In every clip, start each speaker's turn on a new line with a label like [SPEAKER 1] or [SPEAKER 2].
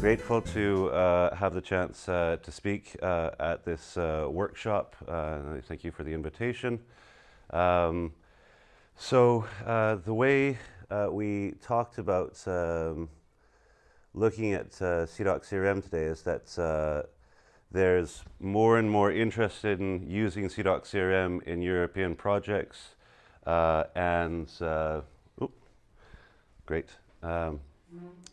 [SPEAKER 1] grateful to uh, have the chance uh, to speak uh, at this uh, workshop. Uh, thank you for the invitation. Um, so uh, the way we talked about um, looking at CIDOC CRM today is that there's more and more interest in using CIDOC CRM in European projects and, great. Um,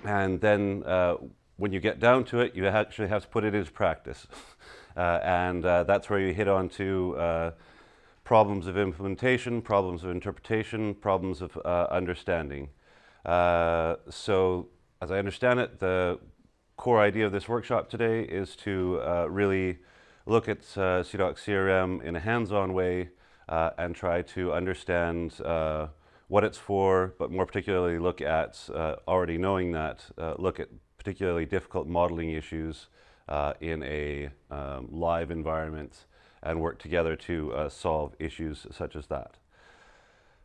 [SPEAKER 1] and then uh, when you get down to it, you actually have to put it into practice. uh, and uh, that's where you hit on to uh, problems of implementation, problems of interpretation, problems of uh, understanding. Uh, so as I understand it, the core idea of this workshop today is to really look at CIDOC CRM in a hands-on way and try to understand what it's for, but more particularly look at, uh, already knowing that, uh, look at particularly difficult modeling issues uh, in a um, live environment and work together to uh, solve issues such as that.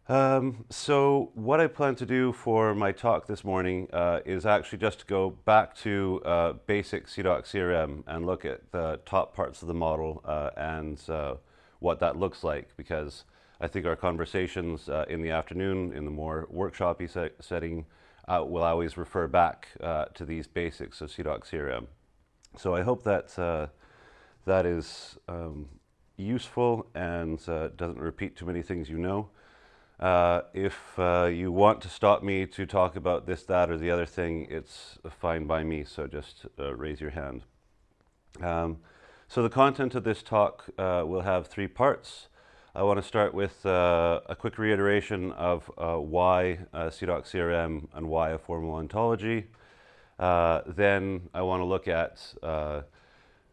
[SPEAKER 1] Um, so what I plan to do for my talk this morning uh, is actually just to go back to uh, basic CIDOC CRM and look at the top parts of the model and what that looks like because I think our conversations uh, in the afternoon in the more workshopy se setting uh, will always refer back uh, to these basics of CIDOC CRM. So I hope that uh, that is um, useful and uh, doesn't repeat too many things you know. Uh, if you want to stop me to talk about this, that, or the other thing, it's fine by me, so just raise your hand. Um, so the content of this talk will have three parts. I want to start with uh, a quick reiteration of uh, why uh, CIDOC CRM and why a formal ontology. Uh, then I want to look at uh,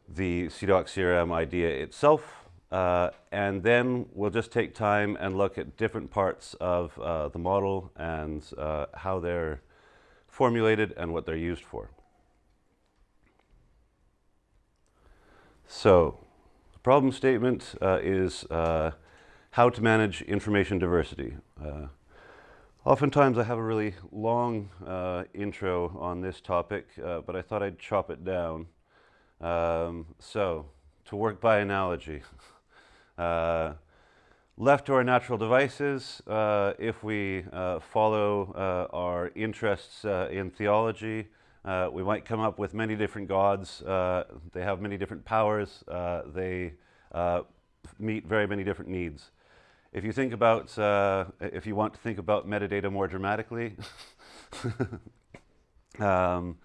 [SPEAKER 1] the CIDOC CRM idea itself. Uh, and then we'll just take time and look at different parts of the model and how they're formulated and what they're used for. So, the problem statement is how to manage information diversity. Uh, oftentimes I have a really long uh, intro on this topic, uh, but I thought I'd chop it down. Um, so, to work by analogy, uh, left to our natural devices, uh, if we uh, follow our interests in theology, we might come up with many different gods. they have many different powers. they meet very many different needs. If you think about, uh, if you want to think about metadata more dramatically, um,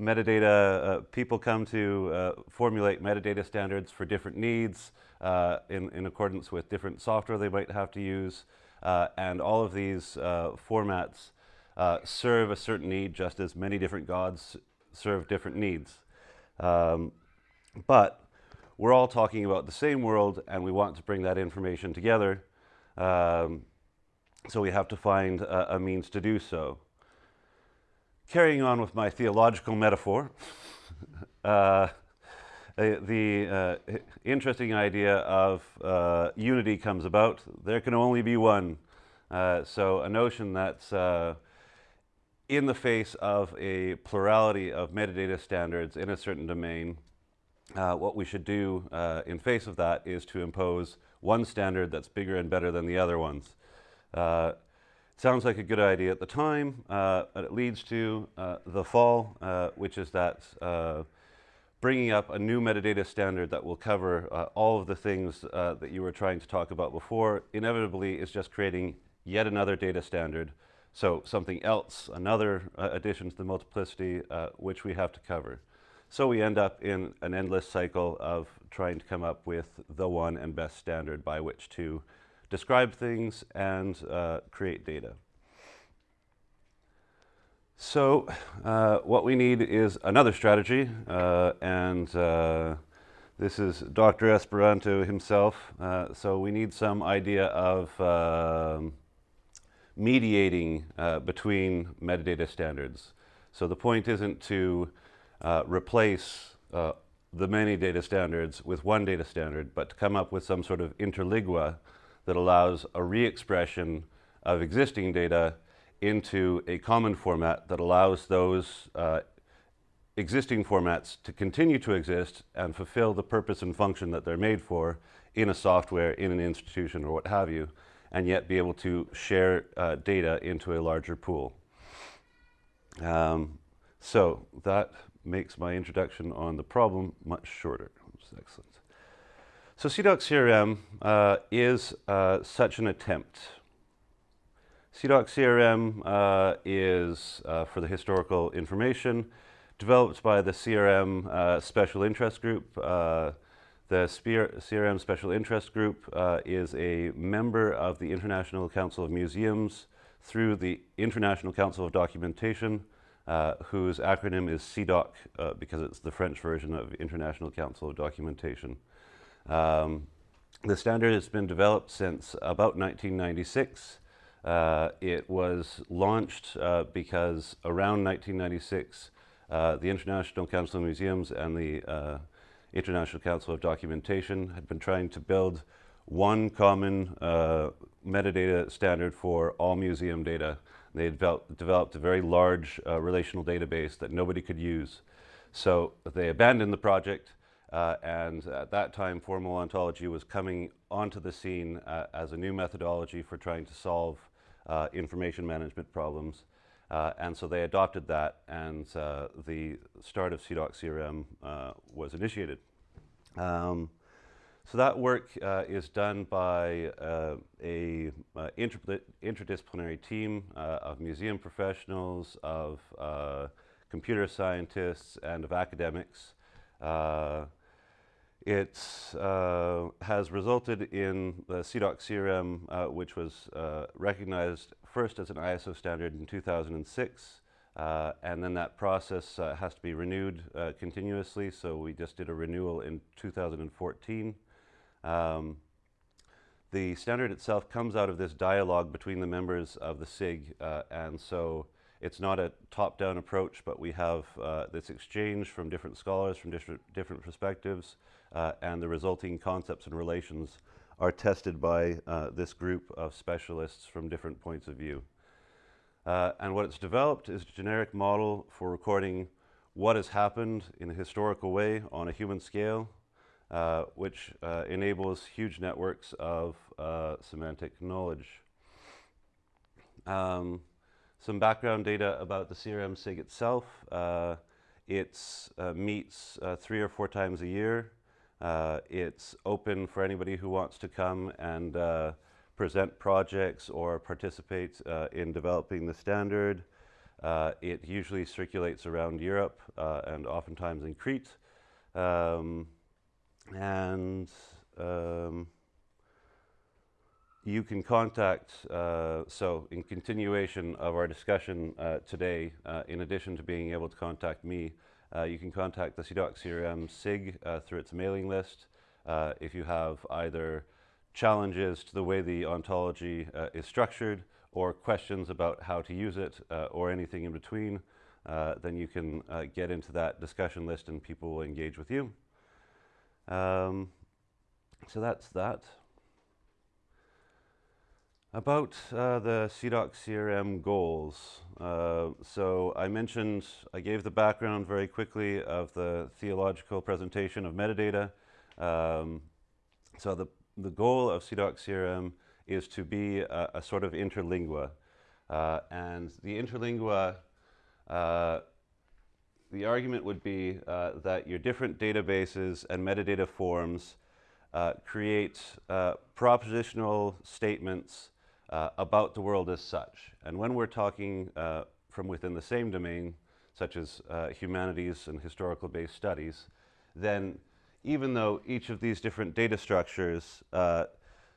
[SPEAKER 1] metadata, uh, people come to uh, formulate metadata standards for different needs uh, in, in accordance with different software they might have to use. Uh, and all of these uh, formats serve a certain need just as many different gods serve different needs. Um, but we're all talking about the same world and we want to bring that information together um, so we have to find a, a, means to do so. Carrying on with my theological metaphor, uh, the uh, interesting idea of uh, unity comes about. There can only be one. Uh, so a notion that's uh, in the face of a plurality of metadata standards in a certain domain, uh, what we should do in face of that is to impose one standard that's bigger and better than the other ones. Uh, sounds like a good idea at the time, uh, but it leads to uh, the fall, uh, which is that uh, bringing up a new metadata standard that will cover uh, all of the things that you were trying to talk about before, inevitably is just creating yet another data standard. So something else, another addition to the multiplicity, which we have to cover. So we end up in an endless cycle of trying to come up with the one and best standard by which to describe things and uh, create data. So uh, what we need is another strategy, uh, and uh, this is Dr. Esperanto himself. Uh, so we need some idea of um, mediating uh, between metadata standards. So the point isn't to replace the many data standards with one data standard, but to come up with some sort of interlingua that allows a re-expression of existing data into a common format that allows those uh, existing formats to continue to exist and fulfill the purpose and function that they're made for in a software, in an institution, or what have you, and yet be able to share uh, data into a larger pool. Um, so that makes my introduction on the problem much shorter. excellent. So CIDOC CRM uh, is uh, such an attempt. CIDOC CRM uh, is, uh, for the historical information, developed by the CRM uh, Special Interest Group. Uh, the CRM Special Interest Group is a member of the International Council of Museums through the International Council of Documentation, uh, whose acronym is CIDOC uh, because it's the French version of International Council of Documentation. Um, the standard has been developed since about 1996. Uh, it was launched uh, because around 1996, uh, the International Council of Museums and the uh, International Council of Documentation had been trying to build one common metadata standard for all museum data. They had developed a very large uh, relational database that nobody could use. So they abandoned the project uh, and at that time, formal ontology was coming onto the scene uh, as a new methodology for trying to solve uh, information management problems. Uh, and so they adopted that, and uh, the start of CIDOC CRM was initiated. Um, so that work is done by a inter interdisciplinary team of museum professionals, of computer scientists, and of academics. Uh, it uh, has resulted in the CIDOC CRM, uh, which was uh, recognized first as an ISO standard in 2006, uh, and then that process uh, has to be renewed uh, continuously, so we just did a renewal in 2014. Um, the standard itself comes out of this dialogue between the members of the SIG, and so it's not a top-down approach, but we have this exchange from different scholars from different, different perspectives, uh, and the resulting concepts and relations are tested by uh, this group of specialists from different points of view. Uh, and what it's developed is a generic model for recording what has happened in a historical way on a human scale, uh, which uh, enables huge networks of uh, semantic knowledge. Um, some background data about the CRM SIG itself. it meets three or four times a year. Uh, it's open for anybody who wants to come and uh, present projects or participate uh, in developing the standard. Uh, it usually circulates around Europe uh, and oftentimes in Crete. Um, and um, you can contact, uh, so in continuation of our discussion today, in addition to being able to contact me, uh, you can contact the CIDOC CRM SIG uh, through its mailing list uh, if you have either challenges to the way the ontology uh, is structured or questions about how to use it uh, or anything in between, uh, then you can get into that discussion list and people will engage with you. Um, so that's that. About uh, the CIDOC CRM goals. Uh, so I mentioned, I gave the background very quickly of the theological presentation of metadata. Um, so the, the goal of CIDOC CRM is to be a, a sort of interlingua. Uh, and the interlingua, uh, the argument would be uh, that your different databases and metadata forms uh, create propositional statements uh, about the world as such. And when we're talking uh, from within the same domain, such as uh, humanities and historical based studies, then even though each of these different data structures uh,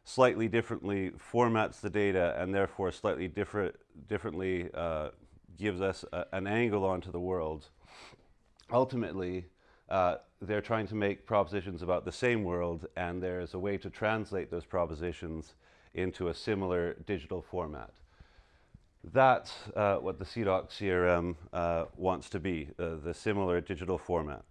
[SPEAKER 1] slightly differently formats the data and therefore slightly different, differently uh, gives us a, an angle onto the world, ultimately uh, they're trying to make propositions about the same world and there's a way to translate those propositions into a similar digital format. That's uh, what the CIDOC CRM uh, wants to be, uh, the similar digital format.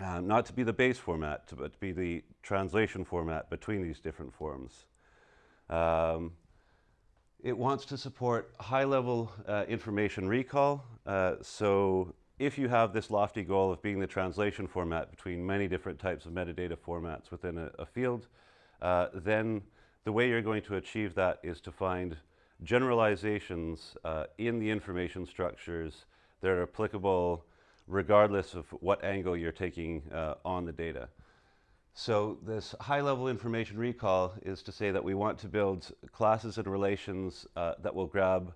[SPEAKER 1] Uh, not to be the base format, but to be the translation format between these different forms. Um, it wants to support high-level uh, information recall. Uh, so if you have this lofty goal of being the translation format between many different types of metadata formats within a, a field, uh, then the way you're going to achieve that is to find generalizations uh, in the information structures that are applicable regardless of what angle you're taking uh, on the data. So this high-level information recall is to say that we want to build classes and relations uh, that will grab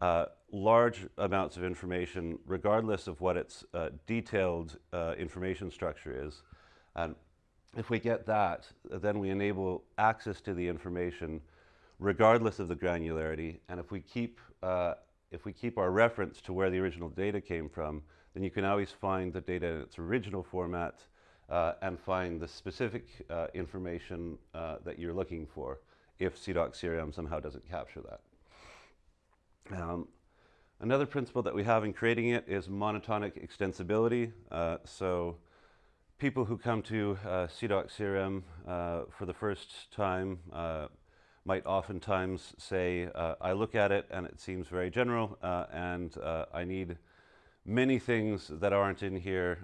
[SPEAKER 1] uh, large amounts of information regardless of what its uh, detailed uh, information structure is. And if we get that, then we enable access to the information regardless of the granularity. And if we keep, uh, if we keep our reference to where the original data came from, then you can always find the data in its original format uh, and find the specific uh, information uh, that you're looking for if CIDOC CRM somehow doesn't capture that. Um, another principle that we have in creating it is monotonic extensibility. Uh, so people who come to uh, CIDOC CRM uh, for the first time uh, might oftentimes say, uh, I look at it and it seems very general uh, and uh, I need many things that aren't in here,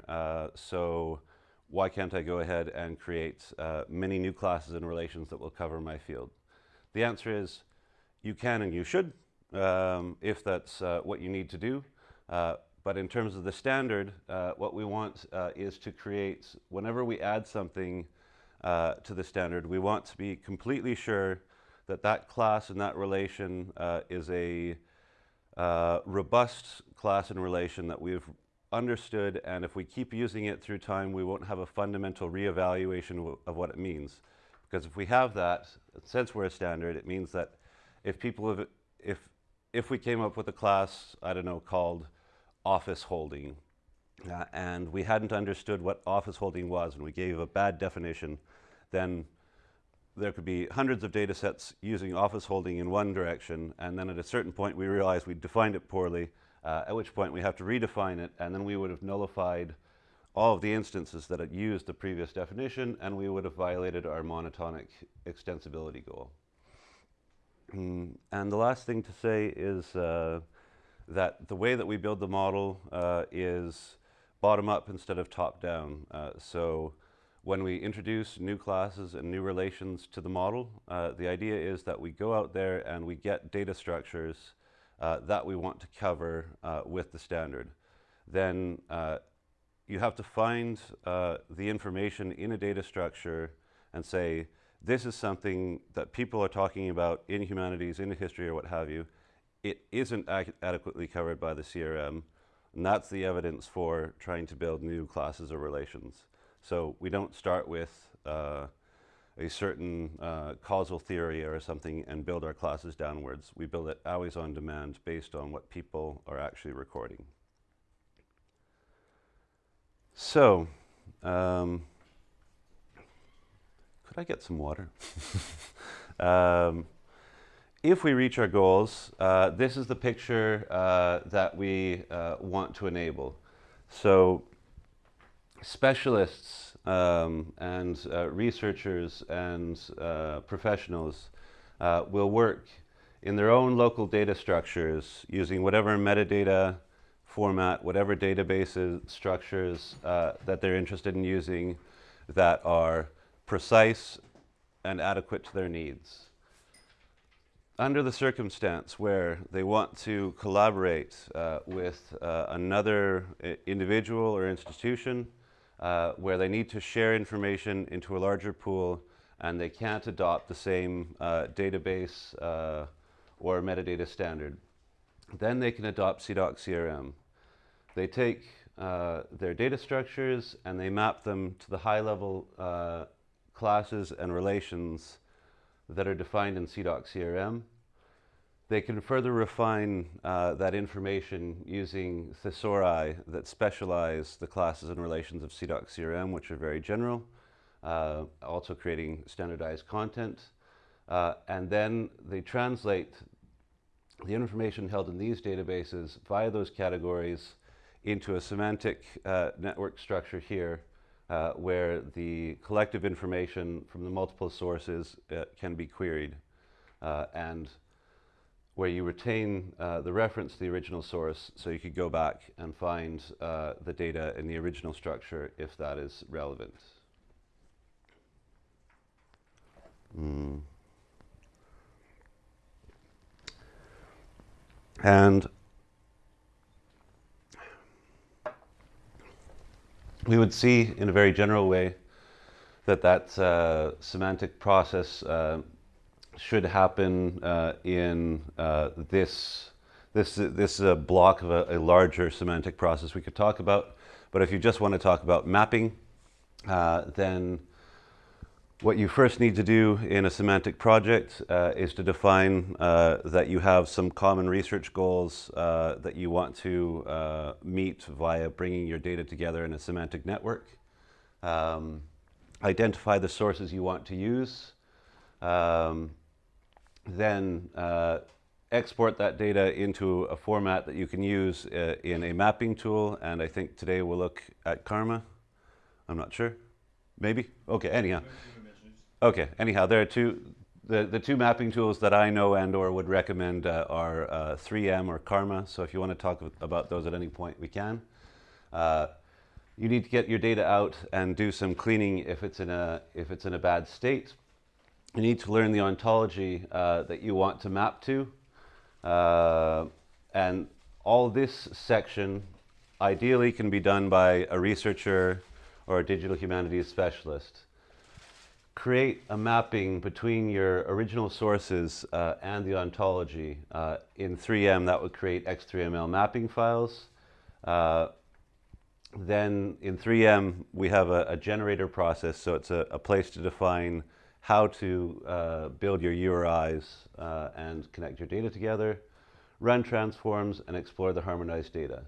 [SPEAKER 1] so why can't I go ahead and create many new classes and relations that will cover my field? The answer is you can and you should um, if that's what you need to do. But in terms of the standard, uh, what we want uh, is to create, whenever we add something uh, to the standard, we want to be completely sure that that class and that relation uh, is a uh, robust class and relation that we've understood, and if we keep using it through time, we won't have a fundamental reevaluation of what it means. Because if we have that, since we're a standard, it means that if people have, if, if we came up with a class, I don't know, called office holding. Uh, and we hadn't understood what office holding was and we gave a bad definition, then there could be hundreds of data sets using office holding in one direction and then at a certain point we realized we defined it poorly, uh, at which point we have to redefine it and then we would have nullified all of the instances that had used the previous definition and we would have violated our monotonic extensibility goal. Mm, and the last thing to say is uh, that the way that we build the model uh, is bottom up instead of top down. Uh, so when we introduce new classes and new relations to the model, uh, the idea is that we go out there and we get data structures uh, that we want to cover uh, with the standard. Then uh, you have to find the information in a data structure and say, this is something that people are talking about in humanities, in history, or what have you, it isn't adequately covered by the CRM, and that's the evidence for trying to build new classes or relations. So we don't start with uh, a certain uh, causal theory or something and build our classes downwards. We build it always on demand based on what people are actually recording. So, um, could I get some water? um, if we reach our goals, uh, this is the picture uh, that we uh, want to enable. So specialists um, and uh, researchers and uh, professionals uh, will work in their own local data structures using whatever metadata format, whatever database structures that they're interested in using that are precise and adequate to their needs. Under the circumstance where they want to collaborate uh, with uh, another uh, individual or institution, uh, where they need to share information into a larger pool and they can't adopt the same uh, database uh, or metadata standard, then they can adopt CIDOC CRM. They take their data structures and they map them to the high-level classes and relations that are defined in CIDOC CRM. They can further refine uh, that information using thesauri that specialize the classes and relations of CIDOC CRM, which are very general, uh, also creating standardized content. Uh, and then they translate the information held in these databases via those categories into a semantic uh, network structure here uh, where the collective information from the multiple sources uh, can be queried. And where you retain uh, the reference to the original source so you could go back and find uh, the data in the original structure if that is relevant. Mm. And we would see in a very general way that that uh, semantic process uh, should happen uh, in uh, this this this is a block of a, a, larger semantic process we could talk about. But if you just want to talk about mapping, uh, then what you first need to do in a semantic project uh, is to define uh, that you have some common research goals uh, that you want to meet via bringing your data together in a semantic network. Um, identify the sources you want to use. Um, then uh, export that data into a format that you can use uh, in a mapping tool. And I think today we'll look at Karma. I'm not sure. Maybe? Okay, anyhow. Okay, anyhow, there are two, the, the two mapping tools that I know and or would recommend uh, are uh, 3M or Karma. So if you want to talk about those at any point, we can. Uh, you need to get your data out and do some cleaning if it's in a, if it's in a bad state. You need to learn the ontology uh, that you want to map to. Uh, and all this section ideally can be done by a researcher or a digital humanities specialist create a mapping between your original sources uh, and the ontology. Uh, in 3M, that would create X3ML mapping files. Uh, then in 3M, we have a, a, generator process, so it's a, a, place to define how to uh, build your URIs uh, and connect your data together, run transforms, and explore the harmonized data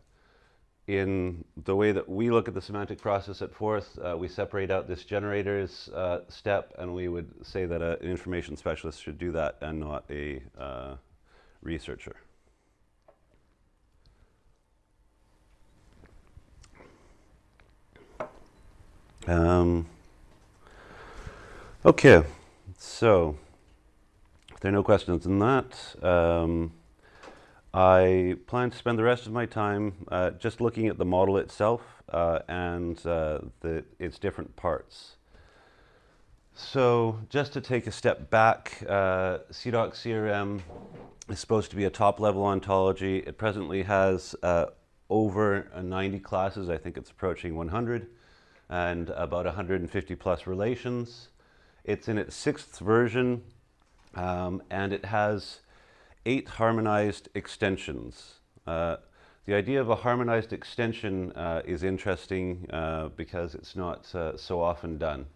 [SPEAKER 1] in the way that we look at the semantic process at Forth, uh, we separate out this generators uh, step, and we would say that an information specialist should do that and not a uh, researcher. Um, okay, so if there are no questions on that, um, I plan to spend the rest of my time uh, just looking at the model itself uh, and uh, the, its different parts. So just to take a step back, uh, CIDOC CRM is supposed to be a top-level ontology. It presently has uh, over 90 classes. I think it's approaching 100 and about 150 plus relations. It's in its sixth version um, and it has eight harmonized extensions. Uh, the idea of a harmonized extension uh, is interesting uh, because it's not uh, so often done.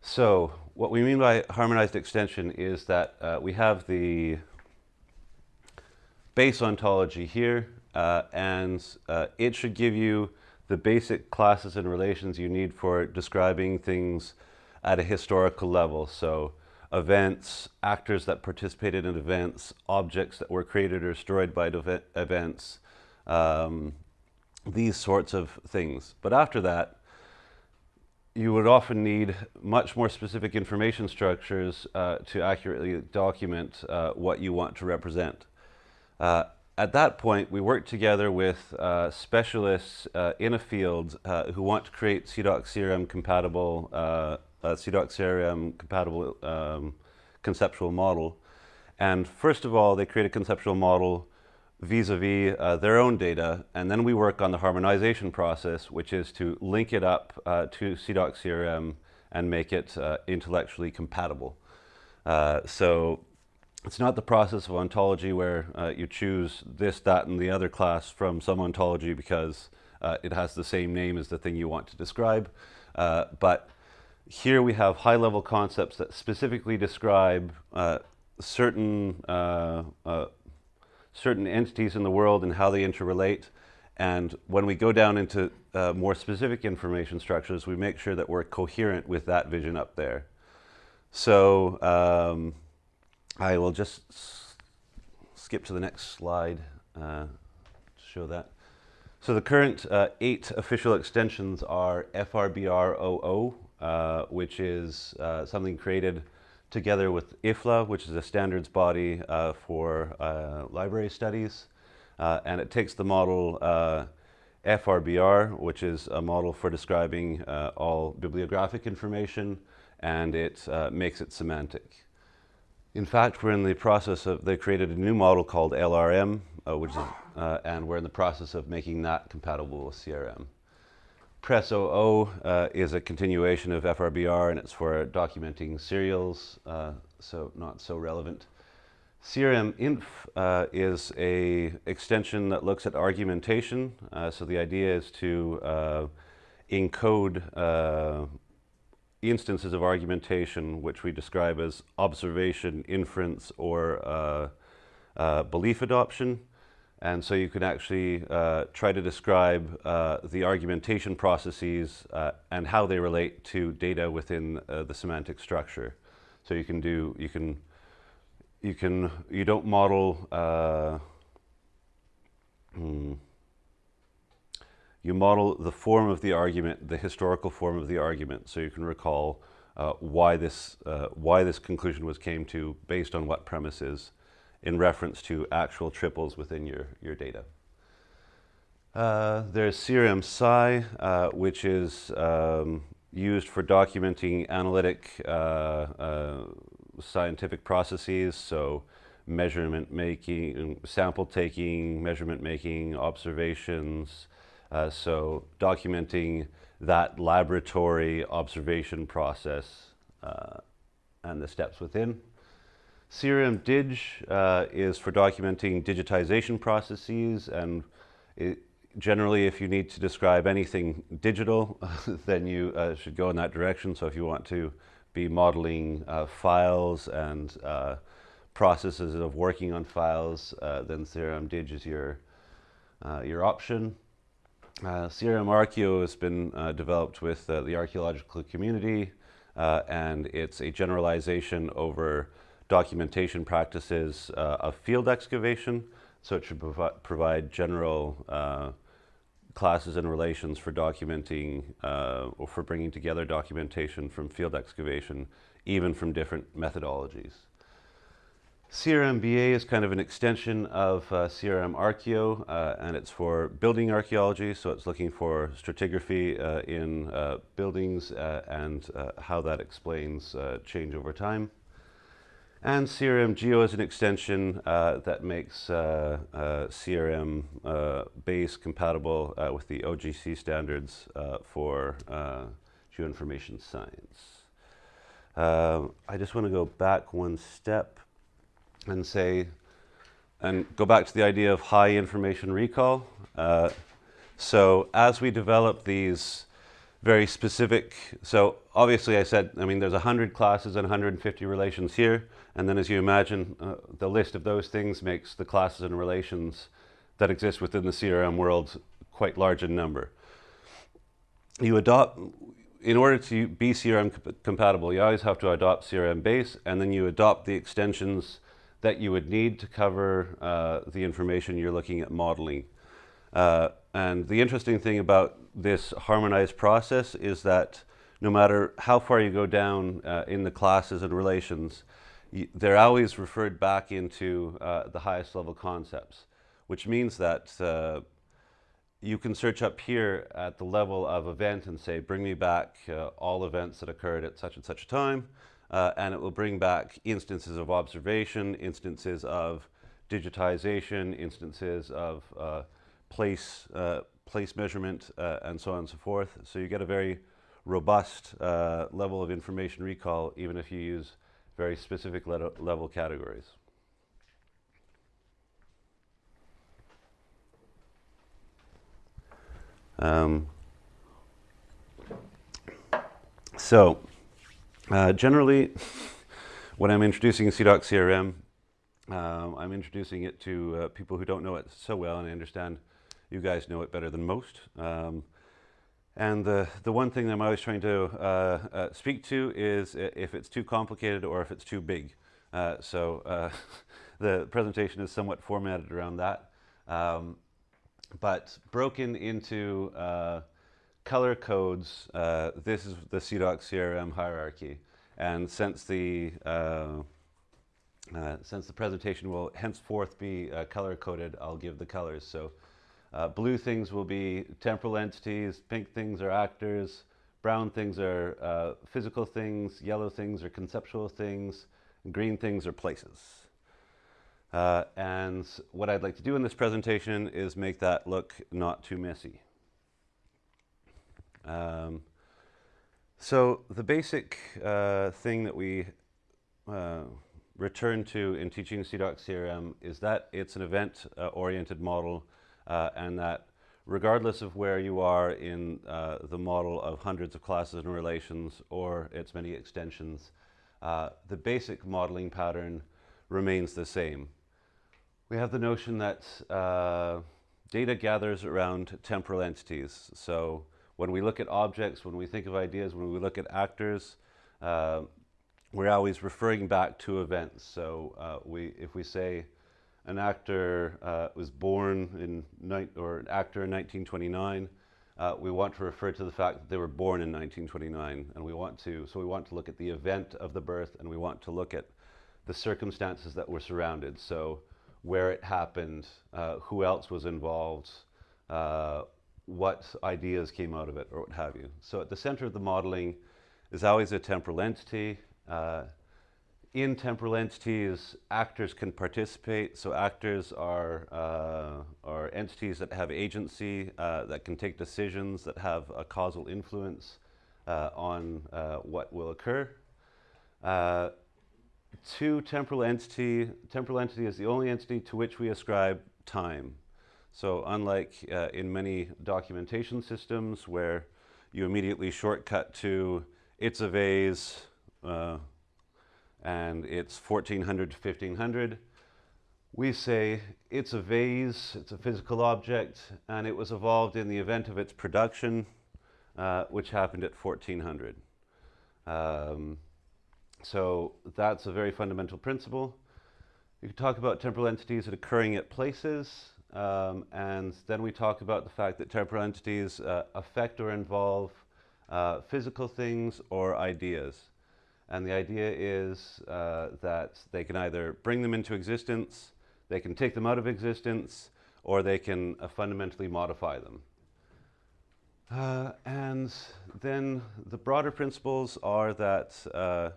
[SPEAKER 1] So what we mean by harmonized extension is that uh, we have the base ontology here uh, and it should give you the basic classes and relations you need for describing things at a historical level. So events, actors that participated in events, objects that were created or destroyed by events, um, these sorts of things. But after that, you would often need much more specific information structures uh, to accurately document uh, what you want to represent. Uh, at that point, we work together with uh, specialists uh, in a field uh, who want to create CIDOC CRM compatible uh, CIDOC compatible um, conceptual model. And first of all, they create a conceptual model vis-a-vis -vis, uh, their own data, and then we work on the harmonization process, which is to link it up uh, to CIDOC CRM and make it uh, intellectually compatible. Uh, so it's not the process of ontology where uh, you choose this, that, and the other class from some ontology because uh, it has the same name as the thing you want to describe, but here we have high-level concepts that specifically describe uh, certain, uh, uh, certain entities in the world and how they interrelate. And when we go down into uh, more specific information structures, we make sure that we're coherent with that vision up there. So um, I will just skip to the next slide uh, to show that. So the current uh, eight official extensions are FRBRoo, uh, which is uh, something created together with IFLA, which is a standards body uh, for uh, library studies. Uh, and it takes the model FRBR, which is a model for describing all bibliographic information, and it makes it semantic. In fact, we're in the process of, they created a new model called LRM, which is, and we're in the process of making that compatible with CRM. PRESSoo uh, is a continuation of FRBR and it's for documenting serials, uh, so not so relevant. CRM uh, is a extension that looks at argumentation. Uh, so the idea is to uh, encode uh, instances of argumentation which we describe as observation, inference, or belief adoption. And so you can actually uh, try to describe uh, the argumentation processes uh, and how they relate to data within uh, the semantic structure. So you can do, you can, you can, you don't model, uh, hmm, you model the form of the argument, the historical form of the argument, so you can recall uh, why this, why this conclusion was came to based on what premises in reference to actual triples within your, your data. Uh, there's CRM Sci, uh, which is um, used for documenting analytic uh, uh, scientific processes, so measurement making, sample taking, measurement making, observations, uh, so documenting that laboratory observation process uh, and the steps within. CRM Dig uh, is for documenting digitization processes and it, generally if you need to describe anything digital then you uh, should go in that direction. So if you want to be modeling uh, files and uh, processes of working on files uh, then CRM Dig is your, uh, your option. CRM Archeo has been developed with the archaeological community and it's a generalization over documentation practices uh, of field excavation. So it should provi provide general uh, classes and relations for documenting uh, or for bringing together documentation from field excavation, even from different methodologies. CRMBA is kind of an extension of uh, CRM Archeo, uh, and it's for building archaeology, so it's looking for stratigraphy uh, in uh, buildings uh, and uh, how that explains change over time. And CRM Geo is an extension uh, that makes uh, uh, CRM uh, base compatible uh, with the OGC standards uh, for geoinformation science. I just want to go back one step and say, and go back to the idea of high information recall. so as we develop these very specific. So obviously I said, I mean, there's 100 classes and 150 relations here. And then as you imagine, uh, the list of those things makes the classes and relations that exist within the CRM world quite large in number. You adopt, in order to be CRM comp compatible, you always have to adopt CRM base, and then you adopt the extensions that you would need to cover uh, the information you're looking at modeling. Uh, and the interesting thing about this harmonized process is that no matter how far you go down uh, in the classes and relations, they're always referred back into uh, the highest level concepts, which means that uh, you can search up here at the level of event and say, bring me back uh, all events that occurred at such and such a time, uh, and it will bring back instances of observation, instances of digitization, instances of uh, place, uh, place measurement, and so on and so forth. So you get a very robust level of information recall, even if you use very specific le level categories. Um, so, uh, generally, when I'm introducing CIDOC CRM, um, I'm introducing it to uh, people who don't know it so well, and I understand you guys know it better than most. Um, and the, the one thing that I'm always trying to uh, uh, speak to is if it's too complicated or if it's too big. Uh, so uh, the presentation is somewhat formatted around that. Um, but broken into uh, color codes, uh, this is the CIDOC CRM hierarchy. And since the, since the presentation will henceforth be color coded, I'll give the colors. So uh, blue things will be temporal entities, pink things are actors, brown things are uh, physical things, yellow things are conceptual things, green things are places. Uh, and what I'd like to do in this presentation is make that look not too messy. Um, so the basic uh, thing that we uh, return to in teaching CIDOC CRM is that it's an event-oriented model uh, and that regardless of where you are in uh, the model of hundreds of classes and relations or its many extensions, uh, the basic modeling pattern remains the same. We have the notion that uh, data gathers around temporal entities. So when we look at objects, when we think of ideas, when we look at actors, uh, we're always referring back to events. So uh, we, if we say an actor uh, was born in, or an actor in 1929, uh, we want to refer to the fact that they were born in 1929. And we want to, so we want to look at the event of the birth and we want to look at the circumstances that were surrounded. So where it happened, uh, who else was involved, uh, what ideas came out of it, or what have you. So at the center of the modeling is always a temporal entity. Uh, in temporal entities, actors can participate. So actors are, uh, are entities that have agency, uh, that can take decisions, that have a causal influence uh, on what will occur to temporal entity, temporal entity is the only entity to which we ascribe time. So unlike uh, in many documentation systems where you immediately shortcut to it's a vase uh, and it's 1400 to 1500, we say it's a vase, it's a physical object, and it was evolved in the event of its production, uh, which happened at 1400. Um, so that's a very fundamental principle. You can talk about temporal entities occurring at places, um, and then we talk about the fact that temporal entities uh, affect or involve uh, physical things or ideas. And the idea is uh, that they can either bring them into existence, they can take them out of existence, or they can uh, fundamentally modify them. Uh, and then the broader principles are that uh,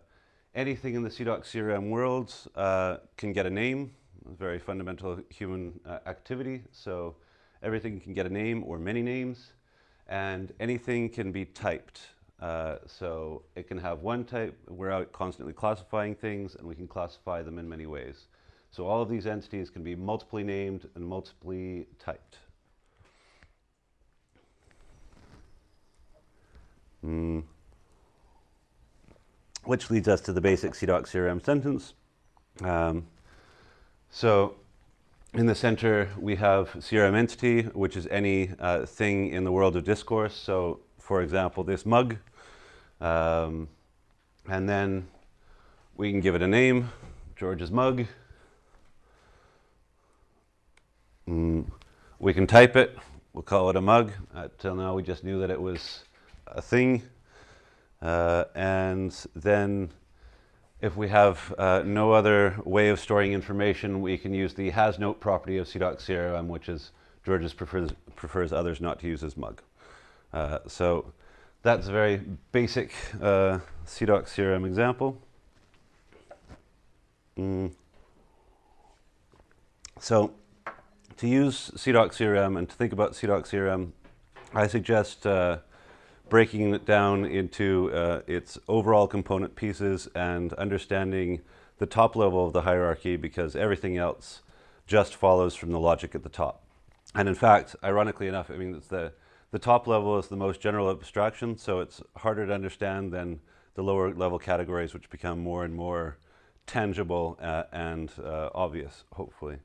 [SPEAKER 1] anything in the CIDOC CRM world uh, can get a name, a very fundamental human uh, activity. So everything can get a name or many names, and anything can be typed. Uh, so it can have one type, we're out constantly classifying things, and we can classify them in many ways. So all of these entities can be multiply named and multiply typed. Mm which leads us to the basic CIDOC CRM sentence. Um, so in the center, we have CRM entity, which is any uh, thing in the world of discourse. So for example, this mug. Um, and then we can give it a name, George's mug. Mm, we can type it. We'll call it a mug. Until now, we just knew that it was a thing. Uh, and then if we have uh, no other way of storing information, we can use the hasNote property of CIDOC which is George's prefers, prefers others not to use his mug. Uh, so that's a very basic uh, CIDOC CRM example. Mm. So to use CIDOC CRM and to think about CIDOC CRM, I suggest uh, breaking it down into uh, its overall component pieces and understanding the top level of the hierarchy because everything else just follows from the logic at the top. And in fact, ironically enough, I mean, it's the, the top level is the most general abstraction, so it's harder to understand than the lower level categories, which become more and more tangible uh, and uh, obvious, hopefully.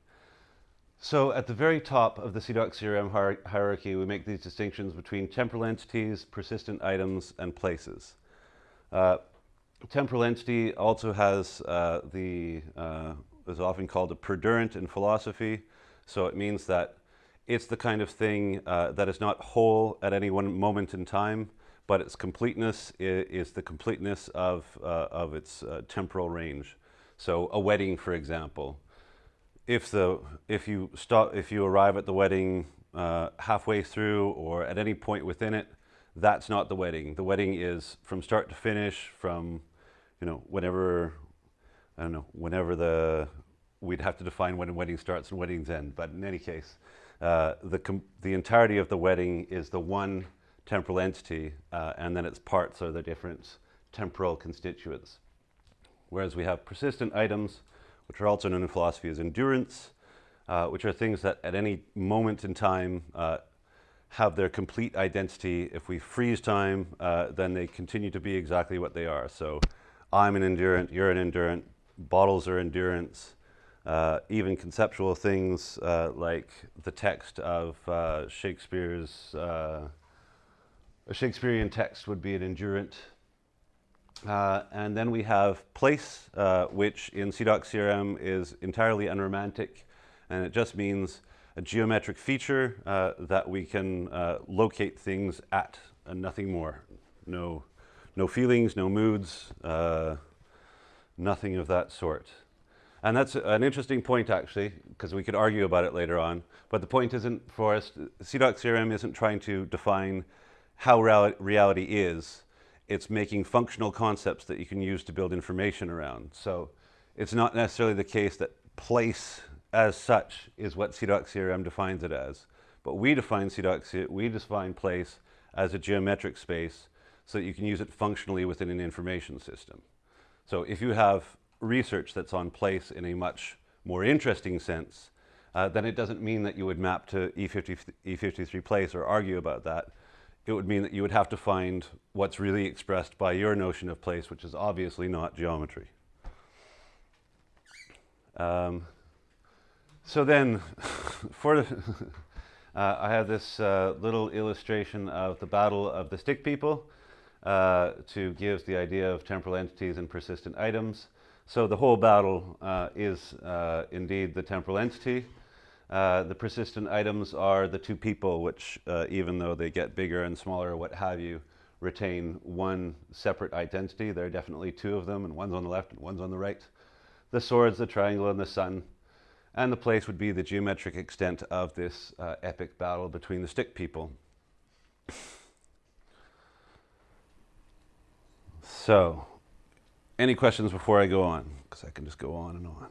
[SPEAKER 1] So at the very top of the CIDOC CRM hier hierarchy, we make these distinctions between temporal entities, persistent items, and places. Uh, temporal entity also has uh, the, uh, is often called a perdurant in philosophy. So it means that it's the kind of thing uh, that is not whole at any one moment in time, but its completeness is, is the completeness of, uh, of its uh, temporal range. So a wedding, for example, if, the, if, you stop, if you arrive at the wedding uh, halfway through or at any point within it, that's not the wedding. The wedding is from start to finish, from you know whenever I don't know whenever the we'd have to define when a wedding starts and weddings end. But in any case, uh, the the entirety of the wedding is the one temporal entity, uh, and then its parts are the different temporal constituents. Whereas we have persistent items, which are also known in philosophy as endurants, uh, which are things that at any moment in time uh, have their complete identity. If we freeze time, uh, then they continue to be exactly what they are. So I'm an endurant, you're an endurant, bottles are endurants, uh, even conceptual things uh, like the text of uh, Shakespeare's, uh, a Shakespearean text would be an endurant. Uh, and then we have place, which in CIDOC-CRM is entirely unromantic, and it just means a geometric feature uh, that we can uh, locate things at and nothing more. No, no feelings, no moods, uh, nothing of that sort. And that's an interesting point actually, because we could argue about it later on. But the point isn't for us, CIDOC-CRM isn't trying to define how reality is. It's making functional concepts that you can use to build information around. So it's not necessarily the case that place as such is what CIDOC-CRM defines it as. But we define CIDOC, we define place as a geometric space so that you can use it functionally within an information system. So if you have research that's on place in a much more interesting sense, uh, then it doesn't mean that you would map to E50, E53 place or argue about that. It would mean that you would have to find what's really expressed by your notion of place, which is obviously not geometry. Um, so then, for uh, I have this uh, little illustration of the Battle of the Stick People uh, to give the idea of temporal entities and persistent items. So the whole battle uh, is uh, indeed the temporal entity. Uh, the persistent items are the two people, which even though they get bigger and smaller what have you, retain one separate identity. There are definitely two of them, and one's on the left and one's on the right. The swords, the triangle, and the sun and the place would be the geometric extent of this uh, epic battle between the stick people. So, any questions before I go on? Because I can just go on and on.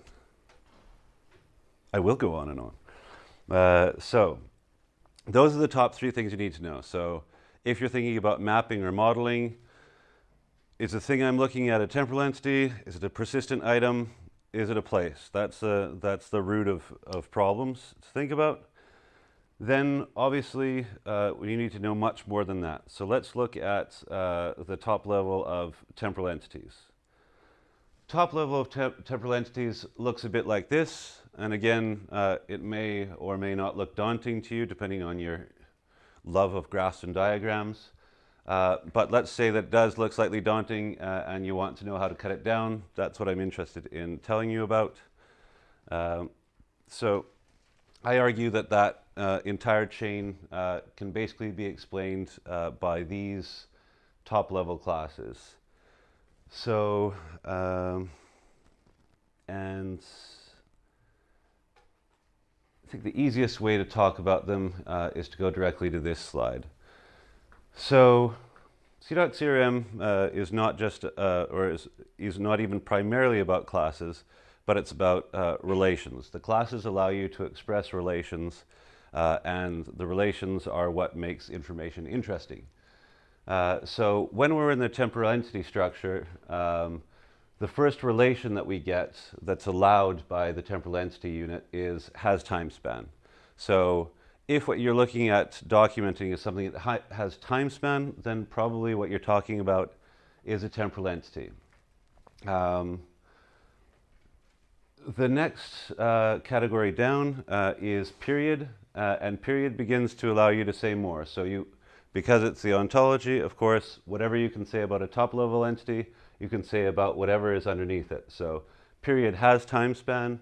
[SPEAKER 1] I will go on and on. Uh, so, those are the top three things you need to know. So, if you're thinking about mapping or modeling, is the thing I'm looking at a temporal entity? Is it a persistent item? is it a place? That's, a, that's the root of, of problems to think about. Then obviously uh, we need to know much more than that. So let's look at uh, the top level of temporal entities. Top level of temp temporal entities looks a bit like this. And again, uh, it may or may not look daunting to you depending on your love of graphs and diagrams. Uh, but let's say that does look slightly daunting uh, and you want to know how to cut it down. That's what I'm interested in telling you about. Um, so I argue that that uh, entire chain uh, can basically be explained uh, by these top level classes. So, um, and I think the easiest way to talk about them is to go directly to this slide. So CIDOC-CRM uh, is not just, uh, or is, is not even primarily about classes, but it's about uh, relations. The classes allow you to express relations, uh, and the relations are what makes information interesting. Uh, so when we're in the temporal entity structure, um, the first relation that we get that's allowed by the temporal entity unit is has time span. So if what you're looking at documenting is something that has time span, then probably what you're talking about is a temporal entity. Um, the next uh, category down uh, is period, uh, and period begins to allow you to say more. So you, because it's the ontology, of course, whatever you can say about a top level entity, you can say about whatever is underneath it. So period has time span,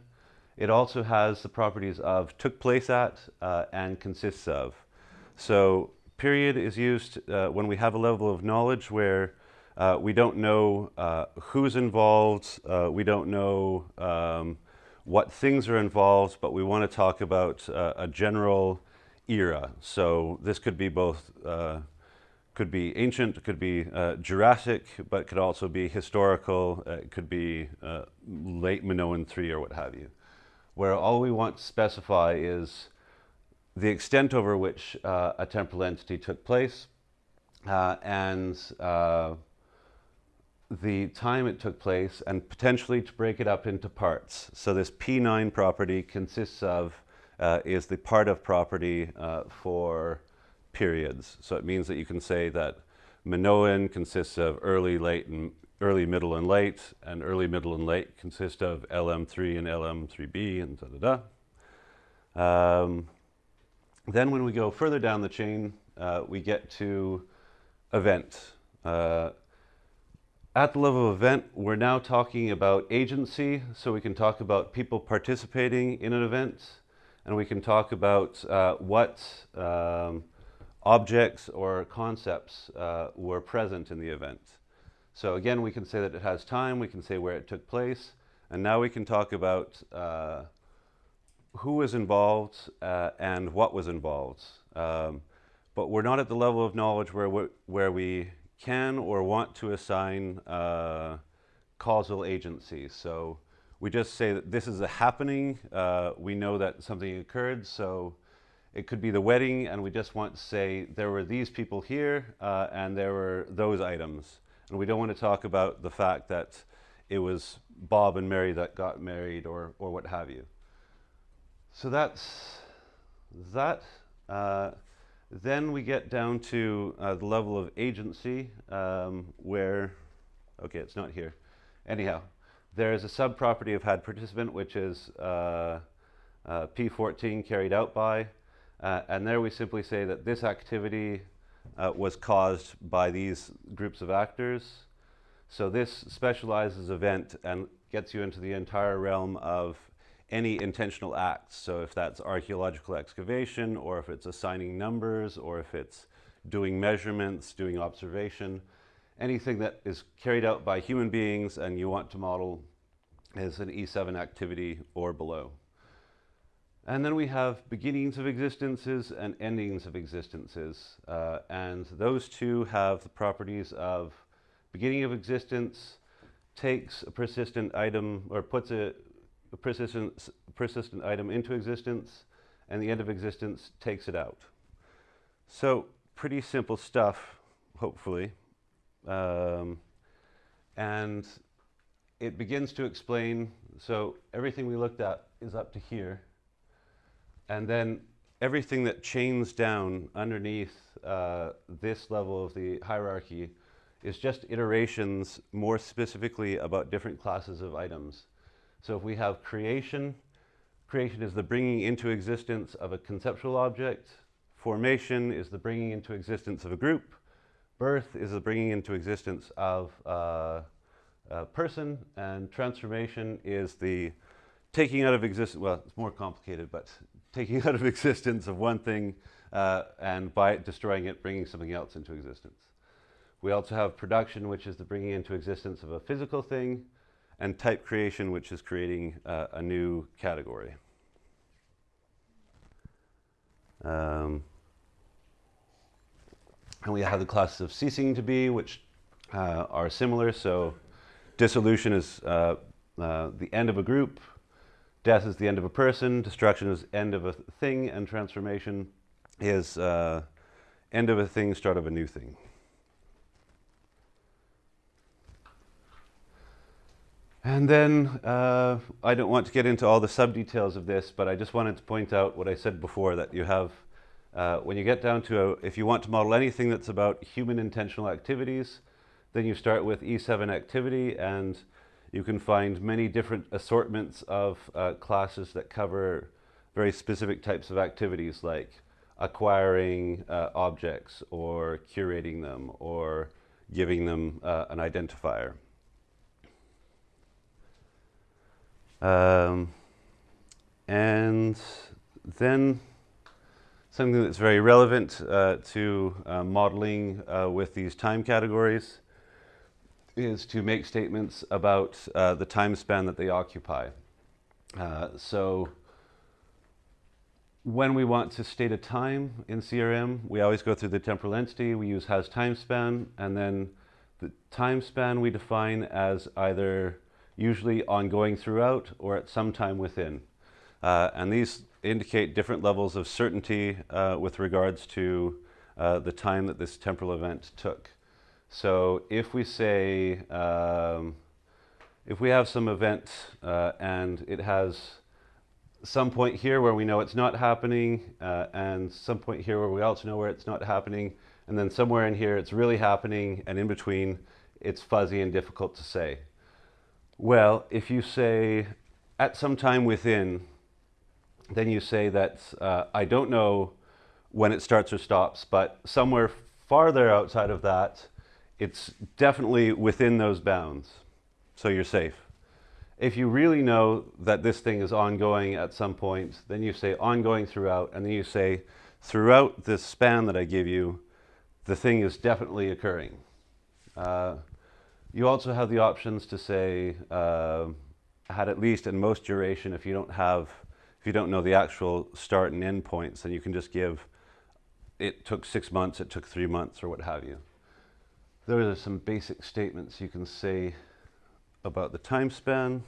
[SPEAKER 1] it also has the properties of took place at uh, and consists of. So period is used uh, when we have a level of knowledge where uh, we don't know uh, who's involved, uh, we don't know um, what things are involved, but we want to talk about uh, a general era. So this could be both, uh, could be ancient, could be Jurassic, but could also be historical, it could be late Minoan 3 or what have you. Where all we want to specify is the extent over which uh, a temporal entity took place uh, and uh, the time it took place and potentially to break it up into parts. So this P9 property consists of, uh, is the part of property uh, for periods. So it means that you can say that Minoan consists of early, late, and early, middle, and late, and early, middle, and late consist of LM3 and LM3B and da da da. Um, then when we go further down the chain, uh, we get to event. Uh, at the level of event, we're now talking about agency, so we can talk about people participating in an event, and we can talk about uh, what um, objects or concepts uh, were present in the event. So again, we can say that it has time, we can say where it took place, and now we can talk about uh, who was involved uh, and what was involved. Um, but we're not at the level of knowledge where we, where we can or want to assign uh, causal agency. So we just say that this is a happening. Uh, we know that something occurred. So it could be the wedding, and we just want to say there were these people here uh, and there were those items. And we don't want to talk about the fact that it was Bob and Mary that got married or, or what have you. So that's that. Uh, then we get down to uh, the level of agency um, where, okay, it's not here. Anyhow, there is a subproperty of had participant, which is uh, uh P14 carried out by, uh, and there we simply say that this activity uh, was caused by these groups of actors. So this specializes event and gets you into the entire realm of any intentional acts. So if that's archaeological excavation, or if it's assigning numbers, or if it's doing measurements, doing observation, anything that is carried out by human beings and you want to model as an E7 activity or below. And then we have beginnings of existences and endings of existences. Uh, and those two have the properties of beginning of existence takes a persistent item or puts it a persistent, persistent item into existence, and the end of existence takes it out. So pretty simple stuff, hopefully. Um, and it begins to explain, so everything we looked at is up to here. And then everything that chains down underneath uh, this level of the hierarchy is just iterations more specifically about different classes of items. So if we have creation, creation is the bringing into existence of a conceptual object. Formation is the bringing into existence of a group. Birth is the bringing into existence of uh, a person. And transformation is the taking out of existence, well, it's more complicated, but taking out of existence of one thing uh, and by destroying it, bringing something else into existence. We also have production, which is the bringing into existence of a physical thing and type creation, which is creating uh, a new category. Um, and we have the classes of ceasing to be, which uh, are similar. So dissolution is uh, uh, the end of a group, death is the end of a person, destruction is end of a thing, and transformation is uh, end of a thing, start of a new thing. And then uh, I don't want to get into all the sub-details of this, but I just wanted to point out what I said before, that you have, uh, when you get down to, a, if you want to model anything that's about human intentional activities, then you start with E7 activity, and you can find many different assortments of uh, classes that cover very specific types of activities, like acquiring uh, objects, or curating them, or giving them uh, an identifier. Um, and then, something that's very relevant uh, to uh, modeling uh, with these time categories is to make statements about uh, the time span that they occupy. Uh, so when we want to state a time in CRM, we always go through the temporal entity. We use has time span, and then the time span we define as either usually ongoing throughout or at some time within. Uh, and these indicate different levels of certainty uh, with regards to uh, the time that this temporal event took. So if we say, um, if we have some event uh, and it has some point here where we know it's not happening uh, and some point here where we also know where it's not happening and then somewhere in here it's really happening and in between it's fuzzy and difficult to say. Well, if you say at some time within, then you say that uh, I don't know when it starts or stops, but somewhere farther outside of that, it's definitely within those bounds, so you're safe. If you really know that this thing is ongoing at some point, then you say ongoing throughout, and then you say throughout this span that I give you, the thing is definitely occurring. Uh, you also have the options to say uh, had at least in most duration if you don't have, if you don't know the actual start and end points, then you can just give it took six months, it took three months, or what have you. There are some basic statements you can say about the time span.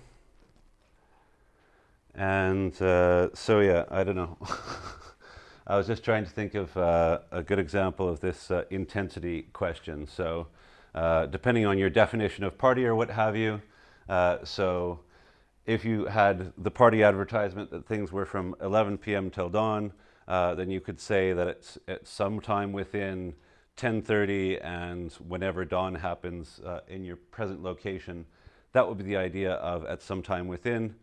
[SPEAKER 1] And uh, so, yeah, I don't know. I was just trying to think of uh, a good example of this uh, intensity question. So, uh, depending on your definition of party or what have you, uh, so if you had the party advertisement that things were from 11 p.m. till dawn, uh, then you could say that it's at some time within 10.30 and whenever dawn happens uh, in your present location, that would be the idea of at some time within.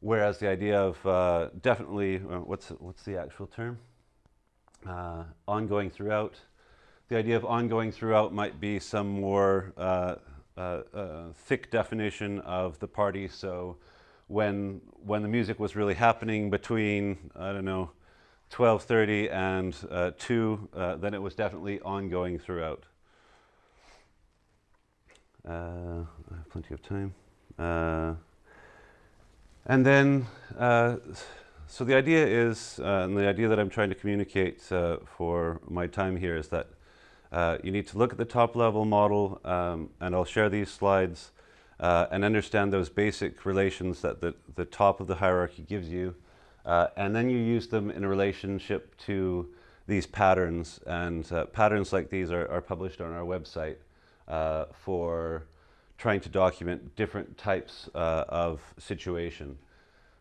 [SPEAKER 1] Whereas the idea of uh, definitely, uh, what's, what's the actual term? Uh, ongoing throughout. The idea of ongoing throughout might be some more uh, thick definition of the party. So when, when the music was really happening between, I don't know, 12.30 and uh, 2, uh, then it was definitely ongoing throughout. Uh, I have plenty of time. Uh, and then, uh, so the idea is, uh, and the idea that I'm trying to communicate for my time here is that you need to look at the top level model, um, and I'll share these slides, and understand those basic relations that the, the top of the hierarchy gives you, uh, and then you use them in a relationship to these patterns. And uh, patterns like these are, are, published on our website uh, for trying to document different types uh, of situation.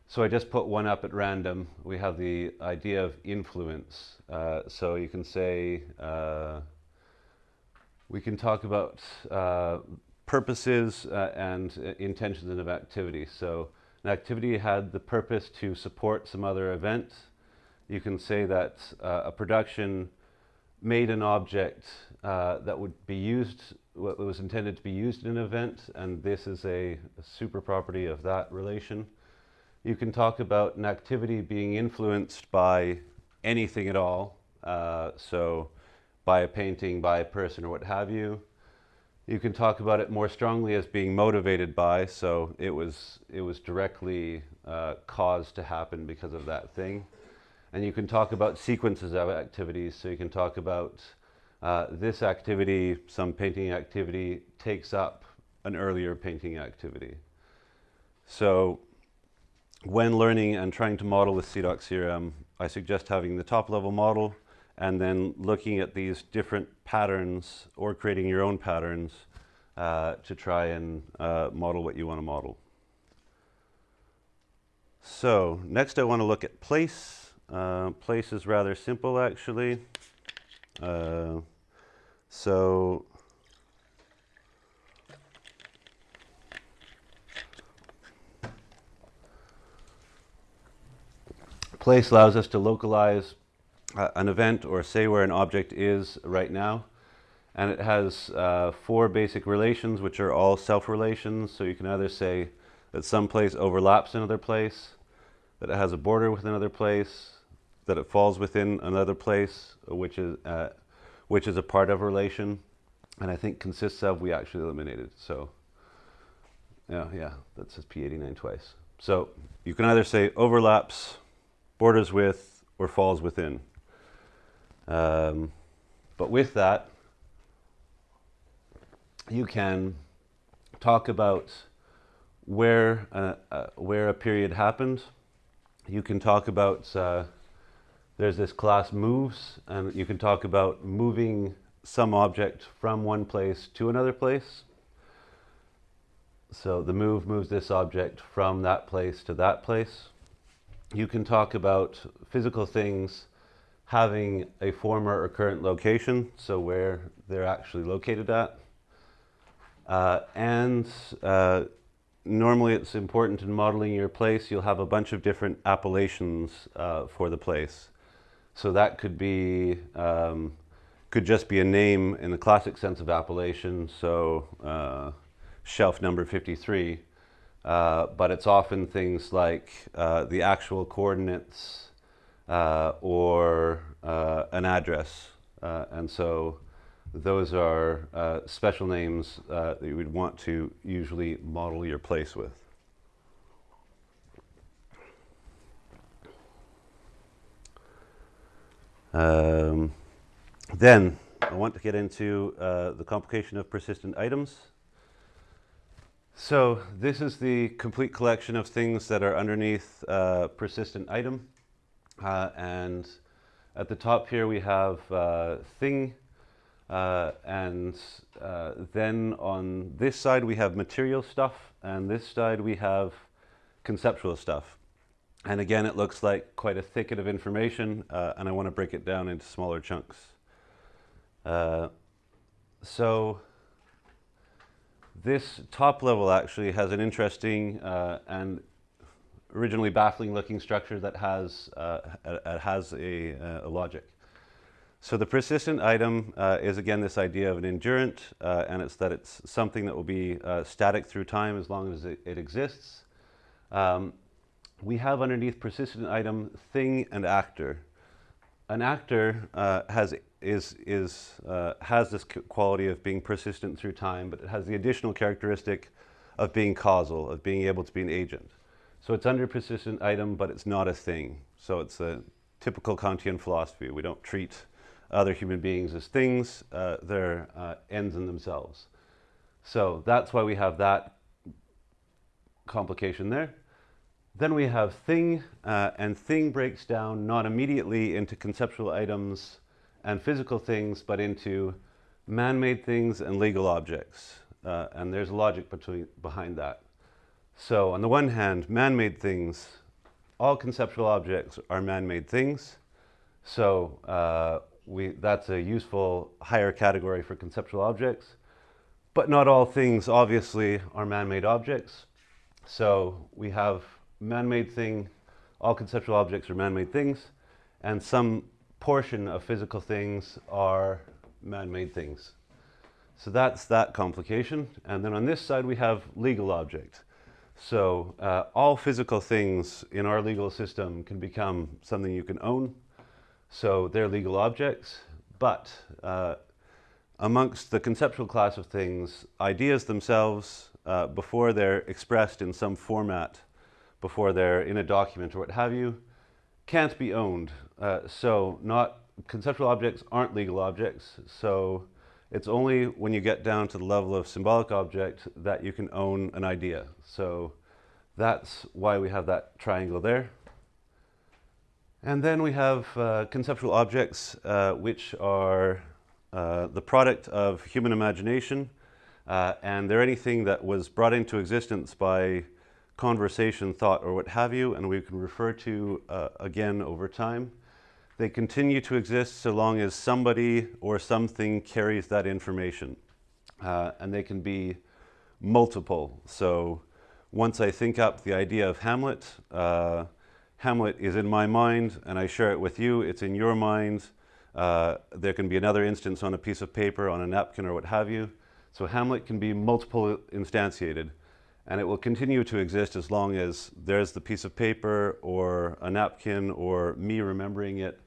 [SPEAKER 1] So I just put one up at random. We have the idea of influence. Uh, so you can say, uh, we can talk about purposes and intentions of activity. So an activity had the purpose to support some other event. You can say that uh, a production made an object uh, that would be used, what was intended to be used in an event, and this is a, a super property of that relation. You can talk about an activity being influenced by anything at all, uh, so by a painting, by a person, or what have you. You can talk about it more strongly as being motivated by, so it was, it was directly uh, caused to happen because of that thing. And you can talk about sequences of activities, so you can talk about uh, this activity, some painting activity, takes up an earlier painting activity. So when learning and trying to model with CIDOC CRM, I suggest having the top level model and then looking at these different patterns or creating your own patterns uh, to try and uh, model what you want to model. So next I want to look at place. Uh, place is rather simple actually. Uh, so place allows us to localize uh, an event or say where an object is right now. And it has uh, four basic relations, which are all self-relations. So you can either say that some place overlaps another place, that it has a border with another place, that it falls within another place, which is, uh, which is a part of a relation. And I think consists of, we actually eliminated. So yeah, yeah, that says P89 twice. So you can either say overlaps, borders with, or falls within. Um, but with that, you can talk about where, uh, uh, where a period happened. You can talk about, uh, there's this class moves, and you can talk about moving some object from one place to another place. So the move moves this object from that place to that place. You can talk about physical things having a former or current location, so where they're actually located at. Uh, and uh, normally it's important in modeling your place, you'll have a bunch of different appellations uh, for the place. So that could be, um, could just be a name in the classic sense of appellation, so uh, shelf number 53, uh, but it's often things like uh, the actual coordinates uh, or uh, an address. Uh, and so those are uh, special names that you would want to usually model your place with. Um, then I want to get into the complication of persistent items. So this is the complete collection of things that are underneath uh, persistent item. Uh, and at the top here we have uh, thing. Uh, and uh, then on this side we have material stuff. And this side we have conceptual stuff. And again, it looks like quite a thicket of information. Uh, and I want to break it down into smaller chunks. so this top level actually has an interesting uh, and originally baffling looking structure that has, uh, a, has a, uh, a, logic. So the persistent item uh, is again this idea of an endurant uh, and it's that it's something that will be uh, static through time as long as it, it exists. Um, we have underneath persistent item thing and actor. An actor has is, is, uh, has this quality of being persistent through time, but it has the additional characteristic of being causal, of being able to be an agent. So it's under persistent item, but it's not a thing. So it's a typical Kantian philosophy. We don't treat other human beings as things, uh, they're uh, ends in themselves. So that's why we have that complication there. Then we have thing, uh, and thing breaks down not immediately into conceptual items and physical things, but into man-made things and legal objects. Uh, and there's logic between, behind that. So on the one hand, man-made things, all conceptual objects are man-made things. So uh, we, that's a useful higher category for conceptual objects. But not all things, obviously, are man-made objects. So we have man-made thing, all conceptual objects are man-made things, and some portion of physical things are man-made things. So that's that complication. And then on this side, we have legal object. So uh, all physical things in our legal system can become something you can own. So they're legal objects. But uh, amongst the conceptual class of things, ideas themselves, uh, before they're expressed in some format, before they're in a document or what have you, can't be owned. Uh, so not conceptual objects aren't legal objects. So it's only when you get down to the level of symbolic object that you can own an idea. So that's why we have that triangle there. And then we have uh, conceptual objects uh, which are uh, the product of human imagination uh, and they're anything that was brought into existence by conversation, thought, or what have you, and we can refer to uh, again over time. They continue to exist so long as somebody or something carries that information. Uh, and they can be multiple. So once I think up the idea of Hamlet, uh, Hamlet is in my mind and I share it with you, it's in your mind. Uh, there can be another instance on a piece of paper, on a napkin or what have you. So Hamlet can be multiple instantiated. And it will continue to exist as long as there's the piece of paper or a napkin or me remembering it.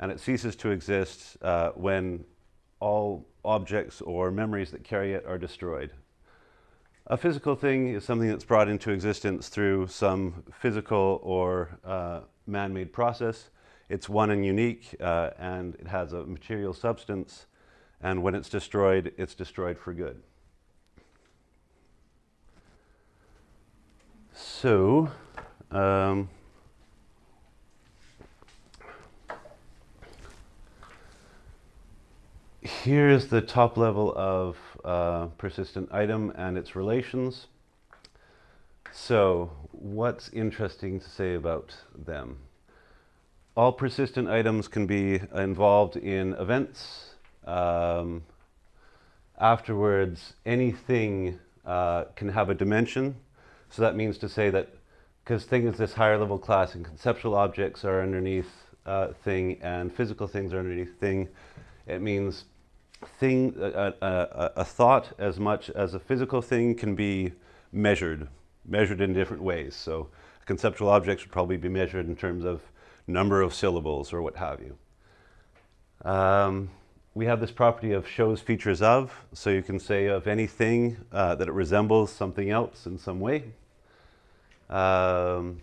[SPEAKER 1] And it ceases to exist uh, when all objects or memories that carry it are destroyed. A physical thing is something that's brought into existence through some physical or uh, man-made process. It's one and unique, uh, and it has a material substance, and when it's destroyed, it's destroyed for good. So, um, here's the top level of uh, persistent item and its relations. So what's interesting to say about them? All persistent items can be involved in events. Um, afterwards, anything uh, can have a dimension. So that means to say that because thing is this higher level class and conceptual objects are underneath uh, thing and physical things are underneath thing, it means thing, a, a, a, thought as much as a physical thing can be measured, measured in different ways. So conceptual objects would probably be measured in terms of number of syllables or what have you. Um, we have this property of shows features of, so you can say of anything uh, that it resembles something else in some way. Um,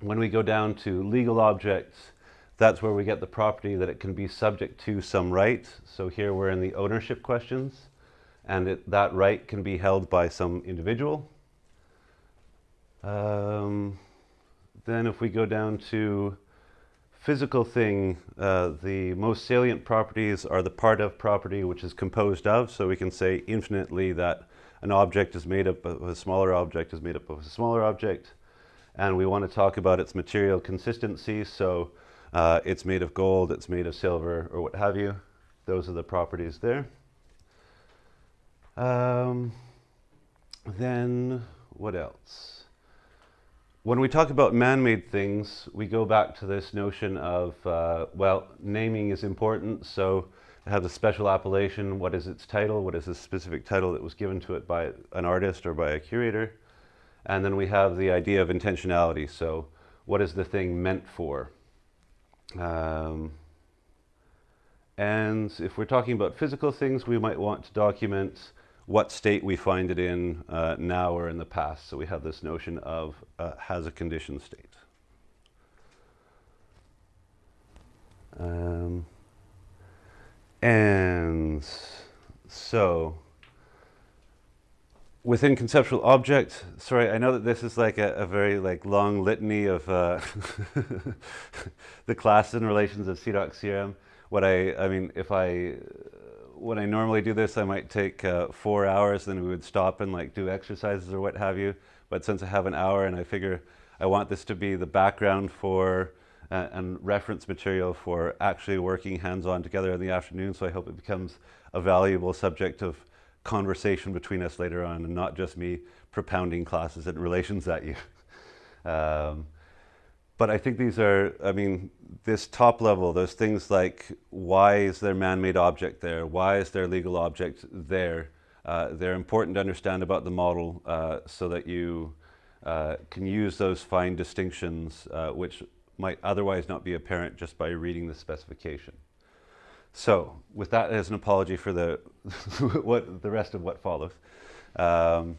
[SPEAKER 1] when we go down to legal objects, that's where we get the property that it can be subject to some right. So here we're in the ownership questions, and it, that right can be held by some individual. Um, then if we go down to physical thing, uh, the most salient properties are the part of property which is composed of. So we can say infinitely that an object is made up of a smaller object is made up of a smaller object. And we want to talk about its material consistency. So uh, it's made of gold, it's made of silver, or what have you. Those are the properties there. Um, then what else? When we talk about man-made things, we go back to this notion of, uh, well, naming is important, so it has a special appellation. What is its title? What is the specific title that was given to it by an artist or by a curator? And then we have the idea of intentionality. So what is the thing meant for? Um, and if we're talking about physical things, we might want to document what state we find it in uh, now or in the past. So we have this notion of uh, has a condition state. Um, and so within conceptual object, sorry, I know that this is like a, a very like long litany of uh, the class and relations of CIDOC CRM. What I, I mean, if I, when I normally do this, I might take uh, four hours, then we would stop and like do exercises or what have you. But since I have an hour and I figure I want this to be the background for uh, and reference material for actually working hands-on together in the afternoon, so I hope it becomes a valuable subject of conversation between us later on and not just me propounding classes and relations at you. um, but I think these are, I mean, this top level, those things like why is there man-made object there? Why is there legal object there? Uh, they're important to understand about the model uh, so that you uh, can use those fine distinctions uh, which might otherwise not be apparent just by reading the specification. So with that as an apology for the, what, the rest of what follows. Um,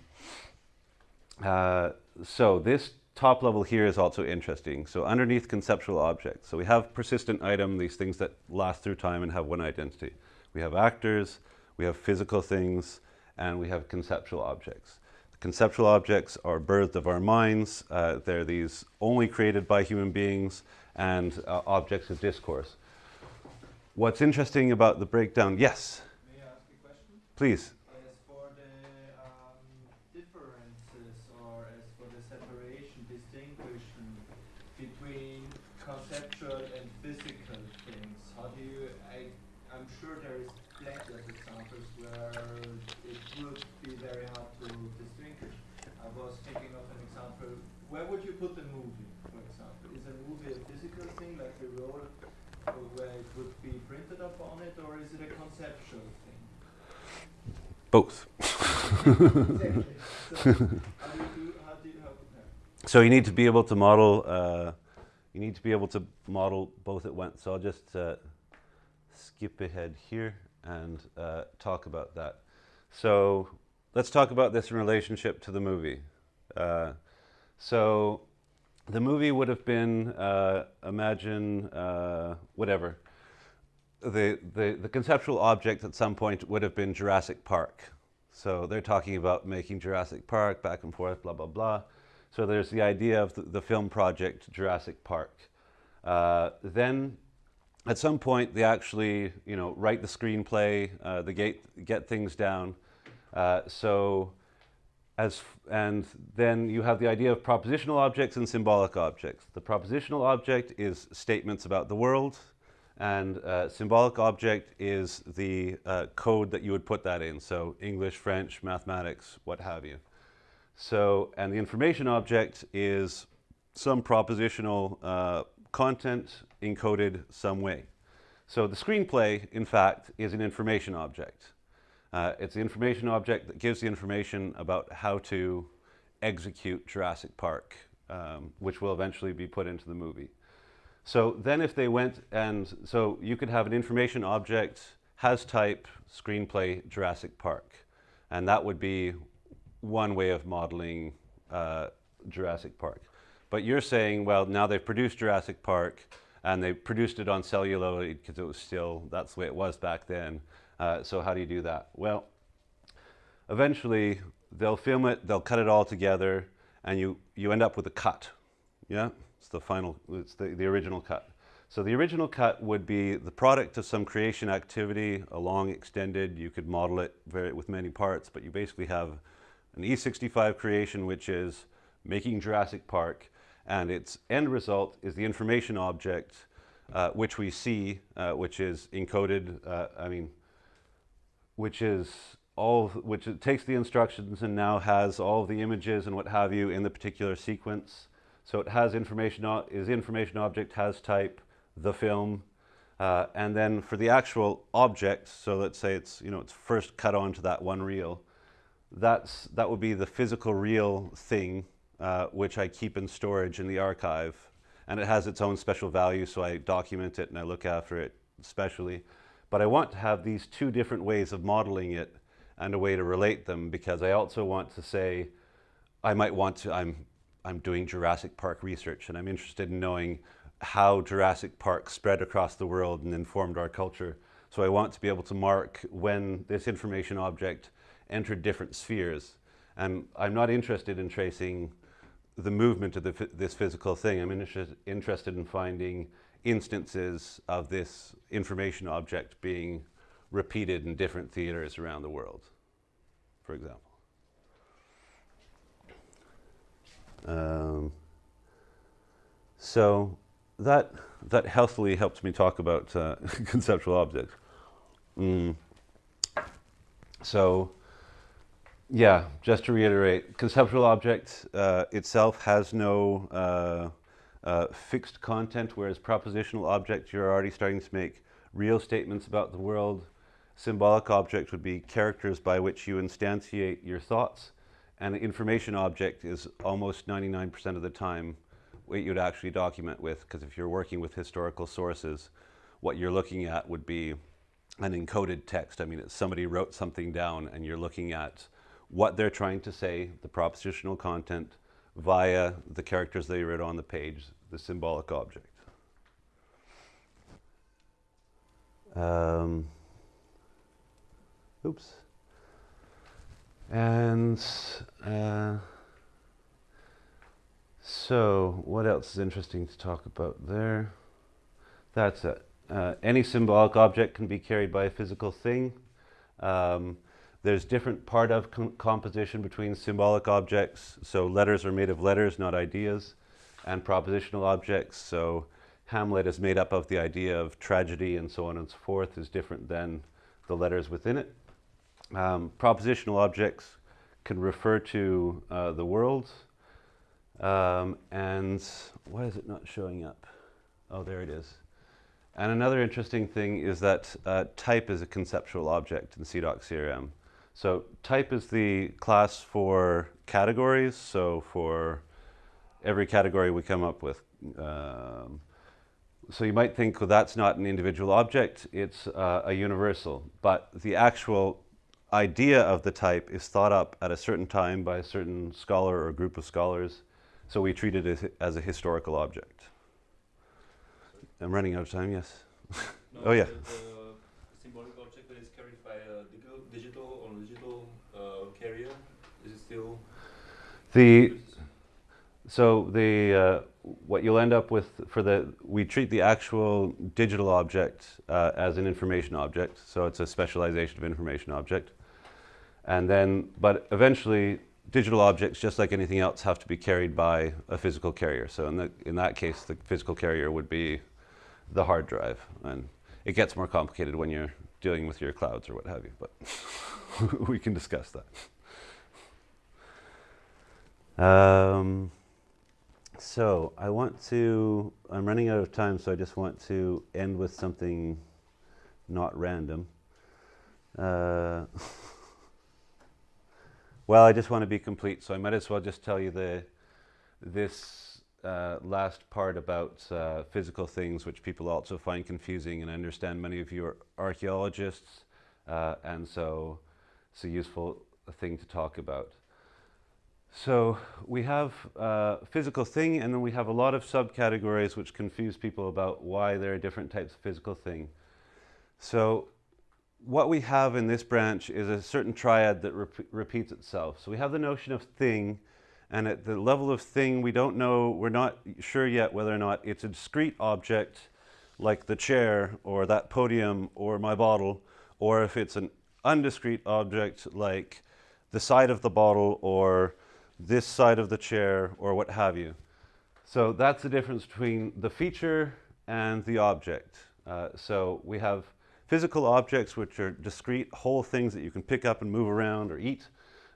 [SPEAKER 1] uh, so this top level here is also interesting. So underneath conceptual objects. So we have persistent item, these things that last through time and have one identity. We have actors, we have physical things, and we have conceptual objects. The conceptual objects are birthed of our minds. Uh, they're these only created by human beings and uh, objects of discourse. What's interesting about the breakdown, yes?
[SPEAKER 2] May I ask a question?
[SPEAKER 1] Please.
[SPEAKER 2] As for the um, differences or as for the separation, distinction between conceptual and physical things, how do you, I, I'm sure there is plenty of examples where it would be very hard to distinguish. I was thinking of an example, where would you put a movie, for example? Is a movie a physical thing, like a roll where it would be printed upon it, or is it a conceptual thing?
[SPEAKER 1] Both.
[SPEAKER 2] exactly. So, how you
[SPEAKER 1] so you need to be able to model, uh, you need to be able to model both at once. So I'll just uh, skip ahead here and uh, talk about that. So let's talk about this in relationship to the movie. Uh, so the movie would have been, uh, imagine, uh, whatever. The, the, the conceptual object at some point would have been Jurassic Park. So they're talking about making Jurassic Park back and forth, blah, blah, blah. So there's the idea of the, the film project Jurassic Park. Uh, then at some point they actually, you know, write the screenplay, uh, they get, get things down. Uh, so as, and then you have the idea of propositional objects and symbolic objects. The propositional object is statements about the world, and uh, symbolic object is the uh, code that you would put that in. So English, French, mathematics, what have you. So, and the information object is some propositional uh, content encoded some way. So the screenplay, in fact, is an information object. Uh, it's the information object that gives the information about how to execute Jurassic Park, um, which will eventually be put into the movie. So then if they went and, so you could have an information object, has type, screenplay, Jurassic Park. And that would be one way of modeling uh, Jurassic Park. But you're saying, well, now they've produced Jurassic Park and they produced it on celluloid because it was still, that's the way it was back then. Uh, so how do you do that? Well, eventually they'll film it, they'll cut it all together, and you, you end up with a cut. Yeah, it's the final, it's the, the original cut. So the original cut would be the product of some creation activity, a long extended, you could model it very, with many parts, but you basically have an E65 creation, which is making Jurassic Park, and its end result is the information object, uh, which we see, uh, which is encoded, uh, I mean, which is all, which takes the instructions and now has all the images and what have you in the particular sequence. So it has information, is information object, has type, the film, uh, and then for the actual object, so let's say it's, you know, it's first cut onto that one reel, that's, that would be the physical reel thing, uh, which I keep in storage in the archive. And it has its own special value, so I document it and I look after it specially. But I want to have these two different ways of modeling it and a way to relate them because I also want to say, I might want to, I'm, I'm doing Jurassic Park research and I'm interested in knowing how Jurassic Park spread across the world and informed our culture. So I want to be able to mark when this information object entered different spheres. And I'm not interested in tracing the movement of the, this physical thing. I'm interested in finding instances of this information object being repeated in different theaters around the world, for example. Um, so that, that healthily helps me talk about uh, conceptual objects. Mm. So yeah, just to reiterate, conceptual object uh, itself has no uh, fixed content, whereas propositional objects, you're already starting to make real statements about the world. Symbolic object would be characters by which you instantiate your thoughts. And the information object is almost 99% of the time what you'd actually document with, because if you're working with historical sources, what you're looking at would be an encoded text. I mean, somebody wrote something down and you're looking at what they're trying to say, the propositional content, via the characters they read on the page, the symbolic object. Um, oops. And uh, so what else is interesting to talk about there? That's it. Uh, any symbolic object can be carried by a physical thing. Um, there's different part of com composition between symbolic objects. So letters are made of letters, not ideas, and propositional objects. So Hamlet is made up of the idea of tragedy and so on and so forth is different than the letters within it. Um, propositional objects can refer to uh, the world. Um, and why is it not showing up? Oh, there it is. And another interesting thing is that uh, type is a conceptual object in CIDOC CRM. So type is the class for categories. So for every category we come up with. Um, so you might think, well, that's not an individual object, it's uh, a universal. But the actual idea of the type is thought up at a certain time by a certain scholar or group of scholars. So we treat it as, as a historical object. I'm running out of time, yes?
[SPEAKER 3] No,
[SPEAKER 1] Oh, yeah.
[SPEAKER 3] The, the symbolic object that is carried by a digital, digital or digital uh, carrier is it still
[SPEAKER 1] The, so the, uh, what you'll end up with for the, we treat the actual digital object uh, as an information object. So it's a specialization of information object. And then, but eventually digital objects, just like anything else, have to be carried by a physical carrier. So in, the, in that case, the physical carrier would be the hard drive. And it gets more complicated when you're dealing with your clouds or what have you, but we can discuss that. Um, so I want to, I'm running out of time, so I just want to end with something not random. Uh, well, I just want to be complete, so I might as well just tell you the, this uh, last part about uh, physical things, which people also find confusing, and I understand many of you are archaeologists, uh, and so it's a useful thing to talk about. So we have uh, physical thing, and then we have a lot of subcategories which confuse people about why there are different types of physical thing. So what we have in this branch is a certain triad that rep repeats itself. So we have the notion of thing, and at the level of thing, we don't know, we're not sure yet whether or not it's a discrete object like the chair or that podium or my bottle, or if it's an undiscrete object like the side of the bottle or this side of the chair or what have you. So that's the difference between the feature and the object. Uh, so we have physical objects which are discrete whole things that you can pick up and move around or eat.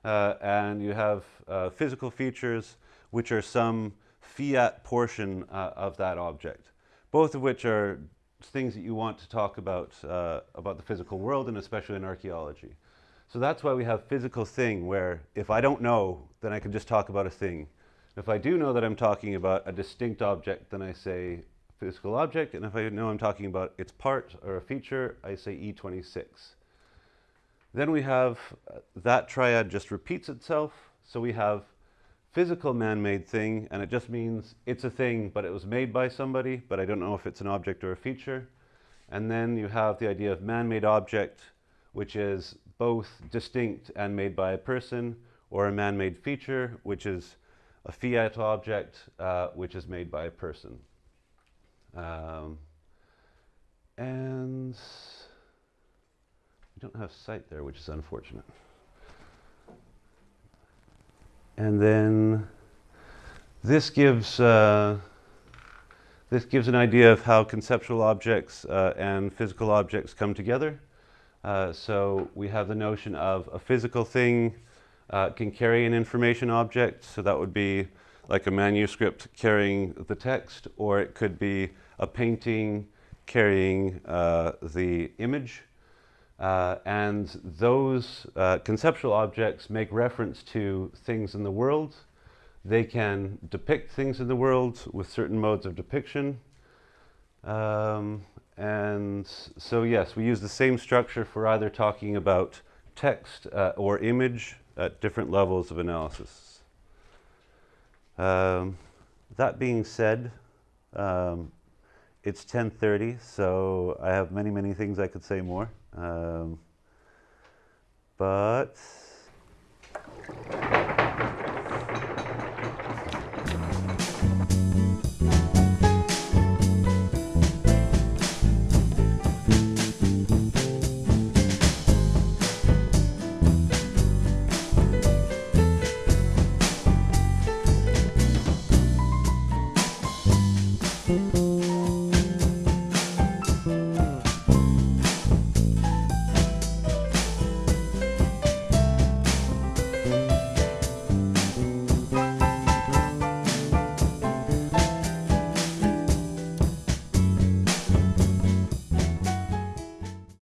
[SPEAKER 1] Uh, and you have uh, physical features which are some fiat portion uh, of that object. Both of which are things that you want to talk about, uh, about the physical world and especially in archaeology. So that's why we have physical thing, where if I don't know, then I can just talk about a thing. If I do know that I'm talking about a distinct object, then I say physical object, and if I know I'm talking about its part or a feature, I say E26. Then we have uh, that triad just repeats itself, so we have physical man-made thing, and it just means it's a thing, but it was made by somebody, but I don't know if it's an object or a feature. And then you have the idea of man-made object, which is both distinct and made by a person, or a man-made feature, which is a fiat object, uh, which is made by a person. Um, and we don't have site there, which is unfortunate. And then this gives uh, this gives an idea of how conceptual objects uh, and physical objects come together. Uh, so we have the notion of a physical thing uh, can carry an information object. So that would be like a manuscript carrying the text, or it could be a painting carrying uh, the image. Uh, and those uh, conceptual objects make reference to things in the world. They can depict things in the world with certain modes of depiction. Um, and so, yes, we use the same structure for either talking about text uh, or image at different levels of analysis. Um, that being said, um, it's 10.30, so I have many, many things I could say more. Um, but